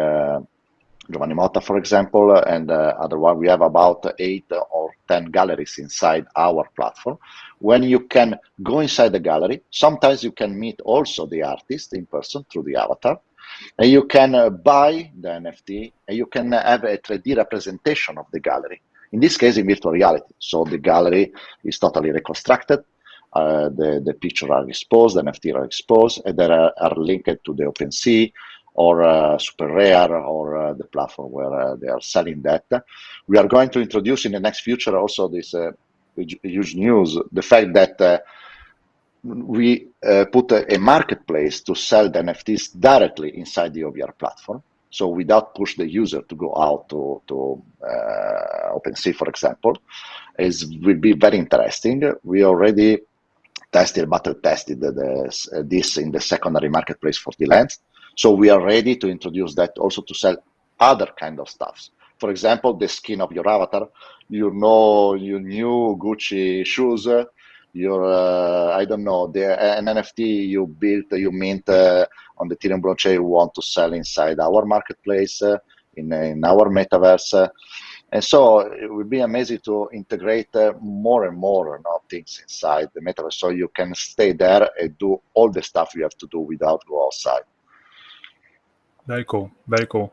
Giovanni Motta, for example, and uh, other one. We have about eight or 10 galleries inside our platform. When you can go inside the gallery, sometimes you can meet also the artist in person through the avatar. And you can uh, buy the NFT and you can have a 3D representation of the gallery. In this case, in virtual reality. So the gallery is totally reconstructed. Uh, the, the pictures are exposed, the NFT are exposed, and they are, are linked to the OpenSea or uh, SuperRare or uh, the platform where uh, they are selling that. We are going to introduce in the next future also this huge news, the fact that we uh, put a, a, marketplace to sell the NFTs directly inside the OVR platform. So without push the user to go out to, to uh, OpenSea, for example, is will be very interesting. We already tested, battle tested the, this in the secondary marketplace for the lands. So we are ready to introduce that also to sell other kind of stuffs. For example, the skin of your avatar. You know, your new Gucci shoes. Your uh, I don't know the an NFT you built, you mint uh, on the Ethereum blockchain. You want to sell inside our marketplace uh, in in our metaverse. And so it would be amazing to integrate uh, more and more you know, things inside the metaverse so you can stay there and do all the stuff you have to do without go outside. Very cool. Very cool.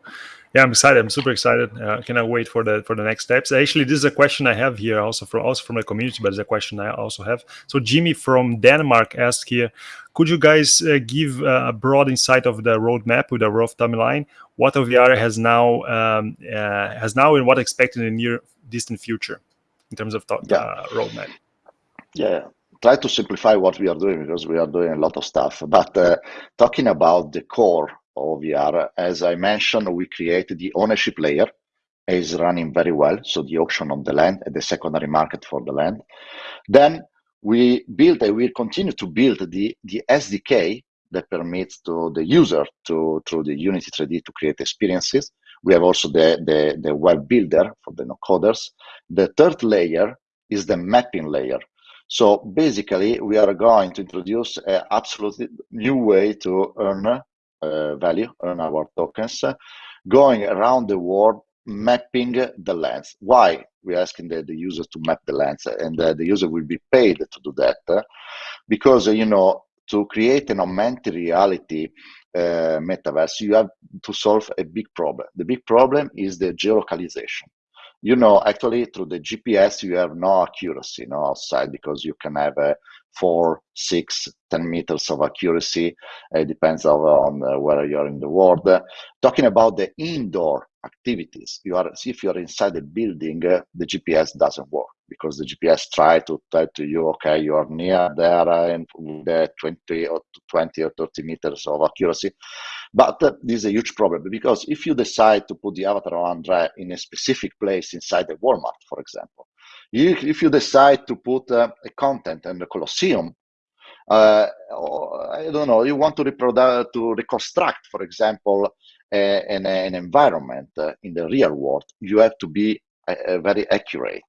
Yeah, I'm excited. I'm super excited. Uh, I cannot wait for the for the next steps. Actually, this is a question I have here also from also from the community, but it's a question I also have. So Jimmy from Denmark asked here, could you guys uh, give uh, a broad insight of the roadmap with a rough timeline? What OVR has now um, uh, has now and what expected in the near distant future in terms of yeah. Uh, roadmap? Yeah, try to simplify what we are doing because we are doing a lot of stuff. But uh, talking about the core OVR, as I mentioned, we created the ownership layer is running very well. So the auction of the land and the secondary market for the land. Then we build and we continue to build the, the SDK that permits to the user to through the Unity 3D to create experiences. We have also the, the, the web builder for the no coders. The third layer is the mapping layer. So basically, we are going to introduce an absolutely new way to earn value on our tokens, going around the world mapping the lands. Why? We're asking the, the user to map the lands and uh, the user will be paid to do that uh, because, you know, to create an augmented reality uh, metaverse, you have to solve a big problem. The big problem is the geolocalization. You know, actually, through the GPS, you have no accuracy no outside because you can have a four, six, 10 meters of accuracy. It depends on, on uh, where you're in the world. Uh, talking about the indoor activities, you are if you're inside the building, uh, the GPS doesn't work because the GPS try to tell to you, okay, you are near there and the 20 or 20 or 30 meters of accuracy. But uh, this is a huge problem because if you decide to put the avatar of Andre in a specific place inside the Walmart, for example, you, if you decide to put uh, a content in the Colosseum, uh, I don't know, you want to reproduce, to reconstruct, for example, an, an environment uh, in the real world, you have to be uh, very accurate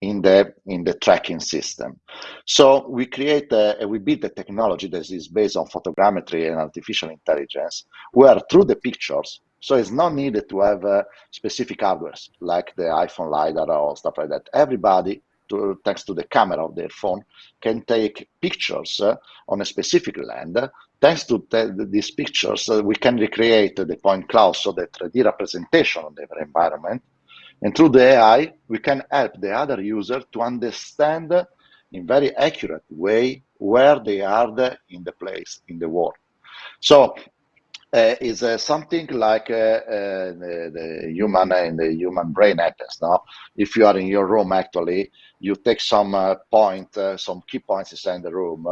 in the in the tracking system. So we create a, we build a technology that is based on photogrammetry and artificial intelligence, where through the pictures so it's not needed to have uh, specific hardware like the iPhone LiDAR or stuff like that. Everybody, to, thanks to the camera of their phone, can take pictures uh, on a specific land. Thanks to these pictures, uh, we can recreate the point cloud, so the 3D representation of the environment. And through the AI, we can help the other user to understand in very accurate way where they are in the place in the world So uh, is uh, something like uh, uh the, the, human in the human brain happens now. If you are in your room, actually, you take some uh, point, uh, some key points inside the room.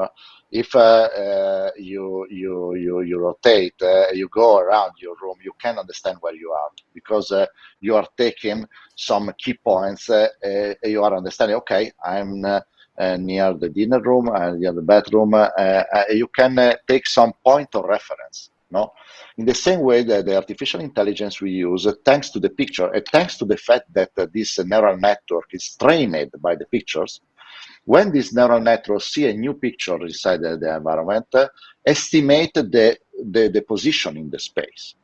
if you you you you rotate, you go around your room, you can understand where you are because you are taking some key points. you are understanding. Okay, I'm. Uh, near the dinner room and uh, near the bedroom, uh, you can take some point of reference. No, in the same way that the artificial intelligence we use, thanks to the picture, and thanks to the fact that this neural network is trained by the pictures, when this neural network see a new picture inside the, the environment, uh, estimate the, the, the position in the space.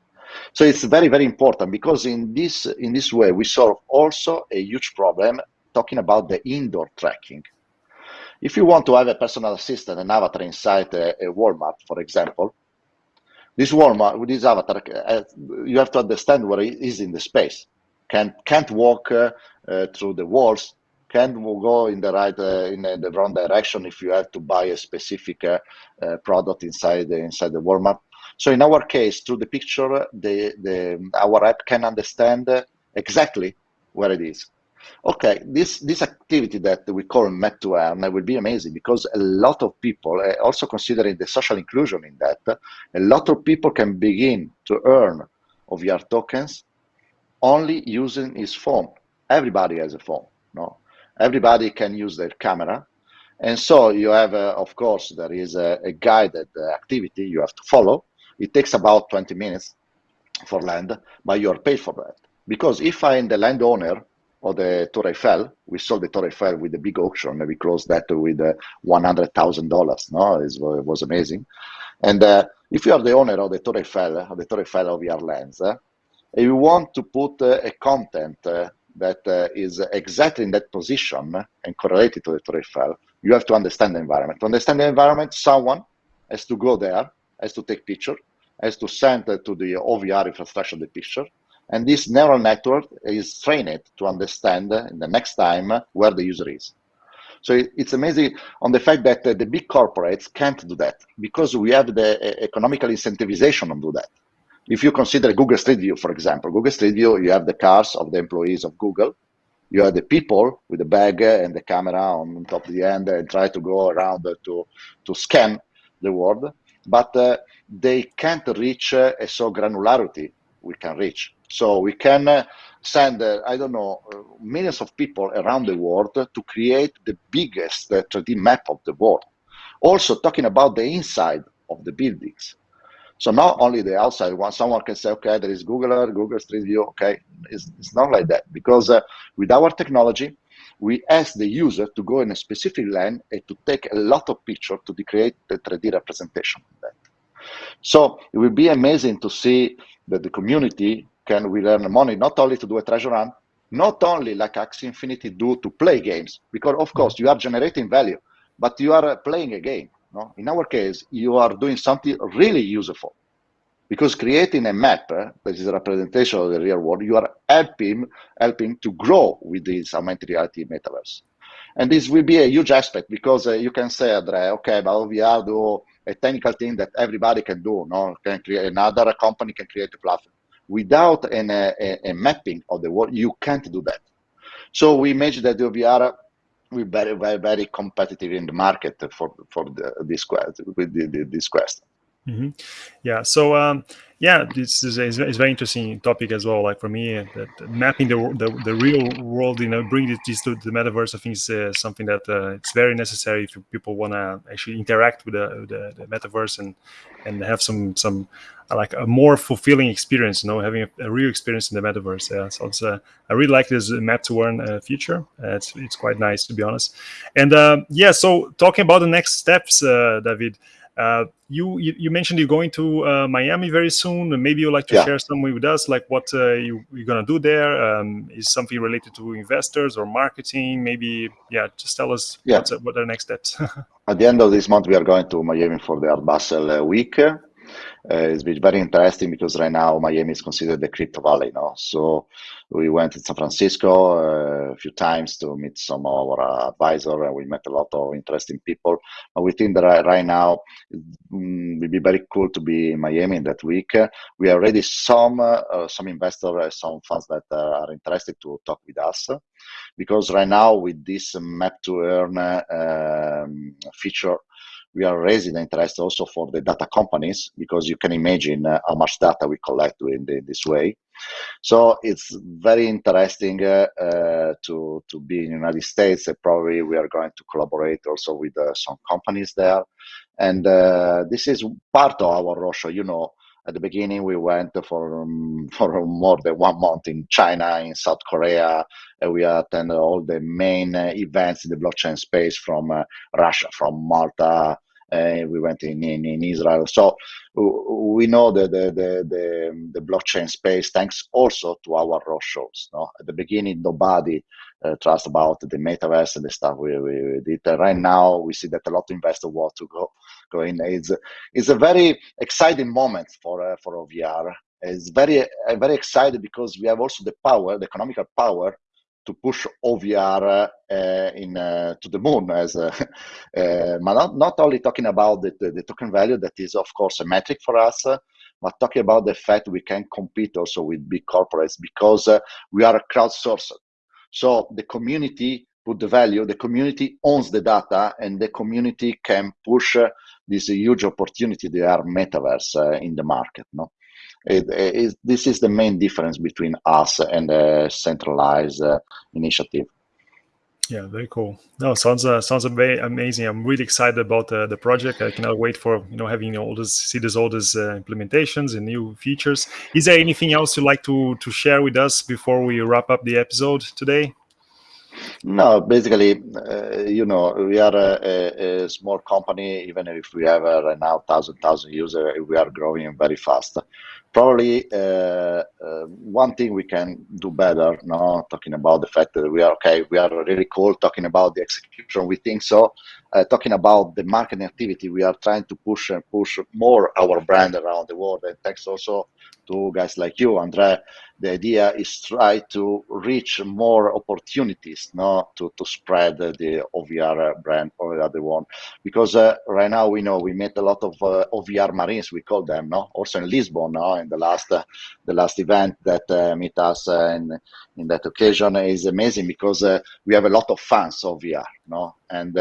So it's very, very important because in this, in this way, we solve also a huge problem talking about the indoor tracking. If you want to have a personal assistant, an avatar inside a, a Walmart, for example, this Walmart, with this avatar, uh, you have to understand where it is in the space. Can't, can't walk uh, uh, through the walls, can't go in the right, uh, in the wrong direction if you have to buy a specific uh, product inside the, inside the Walmart. So in our case, through the picture, the, the, our app can understand exactly where it is. Okay, this this activity that we call Map to Earn will be amazing because a lot of people, uh, also considering the social inclusion in that, a lot of people can begin to earn OVR tokens only using his phone. Everybody has a phone, no? Everybody can use their camera. And so you have, uh, of course, there is a, a guided uh, activity you have to follow. It takes about 20 minutes for land, but you are paid for that. Because if I am the landowner of the Torre Eiffel. We sold the Torre Eiffel with a big auction. and We closed that with uh, $100,000. No, it was amazing. And uh, if you are the owner of the Torre Eiffel, of the Torre Eiffel of your lens, uh, you want to put uh, a content uh, that uh, is exactly in that position and correlated to the Torre Eiffel, you have to understand the environment. To understand the environment, someone has to go there, has to take picture, has to send to the OVR infrastructure the picture, and this neural network is trained to understand in the next time where the user is. So it's amazing on the fact that the big corporates can't do that because we have the economical incentivization to do that. If you consider Google Street View, for example, Google Street View, you have the cars of the employees of Google. You have the people with the bag and the camera on top of the end and try to go around to, to scan the world. But uh, they can't reach uh, a so granularity we can reach. So we can uh, send, uh, I don't know, uh, millions of people around the world to create the biggest 3D map of the world. Also talking about the inside of the buildings. So not only the outside one, someone can say, okay, there is Google Earth, Google Street View, okay. It's, it's not like that because uh, with our technology, we ask the user to go in a specific land and to take a lot of pictures to create the 3D representation of that. So it will be amazing to see that the community can we earn money not only to do a treasure hunt, not only like Axie Infinity do to play games, because of course you are generating value, but you are playing a game. No? In our case, you are doing something really useful. Because creating a map uh, that is a representation of the real world, you are helping helping to grow with this augmented reality metaverse. And this will be a huge aspect because uh, you can say, Andre, okay, but we are do a technical thing that everybody can do. No, can create another company can create a platform without an, a, a, mapping of the world, you can't do that. So we imagine that the OVR will be very, very, very competitive in the market for for the, this quest with the, this question. Mm -hmm. Yeah. So um, yeah, this is a, is very interesting topic as well. Like for me, uh, that mapping the, the, the real world, you know, bringing this to the metaverse, I think is uh, something that uh, it's very necessary if people want to actually interact with the, the, the, metaverse and and have some some uh, like a more fulfilling experience. You know, having a, a real experience in the metaverse. Yeah. So it's uh, I really like this map to earn uh, feature. it's it's quite nice to be honest. And yeah, so talking about the next steps, David. Uh, you, you, mentioned you're going to uh, Miami very soon. And maybe you'd like to yeah. share something with us, like what uh, you, are going to do there. Um, is something related to investors or marketing? Maybe, yeah, just tell us yeah. what are the next steps. At the end of this month, we are going to Miami for the Art Basel uh, week. Uh, it's been very interesting because right now Miami is considered the crypto valley. No, so we went to San Francisco uh, a few times to meet some of our advisor, and we met a lot of interesting people. But we think that right now mm, it would be very cool to be in Miami in that week. we already some uh, some investors, some funds that are interested to talk with us because right now with this map to earn um, feature we are raising interest also for the data companies because you can imagine uh, how much data we collect in the, this way. So it's very interesting uh, uh, to to be in the United States. probably we are going to collaborate also with uh, some companies there, and uh, this is part of our roadshow. You know, at the beginning we went for um, for more than one month in China, in South Korea, and we attended all the main uh, events in the blockchain space from uh, Russia, from Malta, we went in, in, in, Israel. So we know the, the, the, the, the blockchain space thanks also to our roadshows. No? At the beginning, nobody uh, trust about the metaverse and the stuff we, we, we did. Right now, we see that a lot of investors want to go, go in. It's, it's a very exciting moment for, uh, for OVR. It's very, uh, very excited because we have also the power, the economical power to push OVR uh, in uh, to the moon as uh, but not, not only talking about the, the, the, token value that is of course a metric for us but talking about the fact we can compete also with big corporates because we are a crowdsourced so the community put the value the community owns the data and the community can push this huge opportunity they are metaverse in the market no it, it, this is the main difference between us and a centralized uh, initiative. Yeah, very cool. No, sounds uh, sounds very amazing. I'm really excited about uh, the project. I cannot wait for you know having all this see this all these uh, implementations and new features. Is there anything else you'd like to to share with us before we wrap up the episode today? No, basically, uh, you know, we are a, a, a, small company. Even if we have uh, right now thousand thousand users, we are growing very fast probably uh, uh, one thing we can do better no talking about the fact that we are okay we are really cool talking about the execution we think so uh, talking about the marketing activity we are trying to push and push more our brand around the world. And thanks also to guys like you andre the idea is try to reach more opportunities no to, to spread the ovr brand or the other one because uh, right now we know we met a lot of uh, ovr marines we call them no also in lisbon no in the last uh, the last event that uh, meet us uh, in in that occasion is amazing because uh, we have a lot of fans of vr no and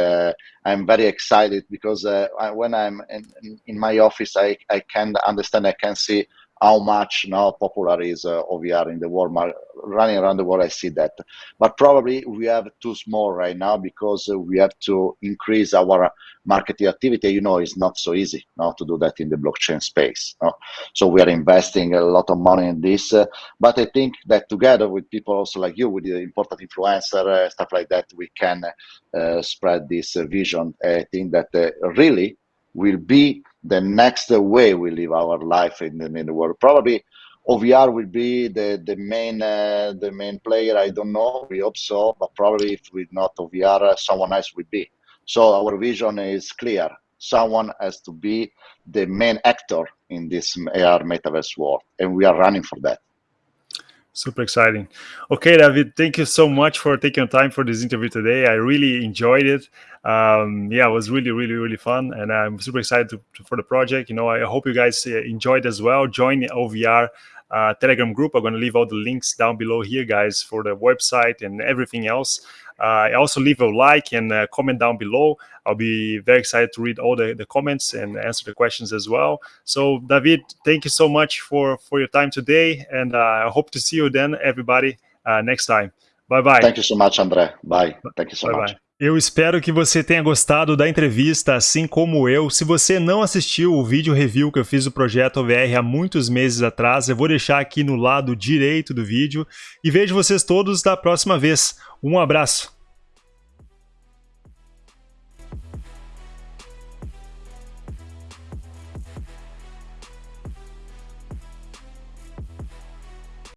i'm very excited because uh, I, when i'm in, in my office i i can understand i can see how much now popular is uh, OVR in the world. Running around the world, I see that. But probably we have too small right now because uh, we have to increase our marketing activity. You know, it's not so easy now to do that in the blockchain space. No? So we are investing a lot of money in this. Uh, but I think that together with people also like you, with the important influencer, uh, stuff like that, we can uh, spread this uh, vision. I think that really will be the next way we live our life in, in the world. Probably OVR will be the the main uh, the main player. I don't know. We hope so, but probably if we not OVR, uh, someone else will be. So our vision is clear. Someone has to be the main actor in this AR metaverse world, and we are running for that. Super exciting. Okay, David, thank you so much for taking time for this interview today. I really enjoyed it. Um, yeah, it was really, really, really fun, and I'm super excited to, to, for the project. You know, I hope you guys uh, enjoyed as well. Join the OVR uh, Telegram group. I'm going to leave all the links down below here, guys, for the website and everything else. Uh, also leave a like and uh, comment down below. I'll be very excited to read all the, the comments and answer the questions as well. So David, thank you so much for, for your time today. And uh, I hope to see you then, everybody, uh, next time. Bye-bye. Thank you so much, André. Bye. Thank you so bye much. Eu espero que você tenha gostado da entrevista, assim como eu. Se você não assistiu o vídeo review que eu fiz do projeto OVR há muitos meses atrás, eu vou deixar aqui no lado direito do vídeo. E vejo vocês todos da próxima vez. Um abraço!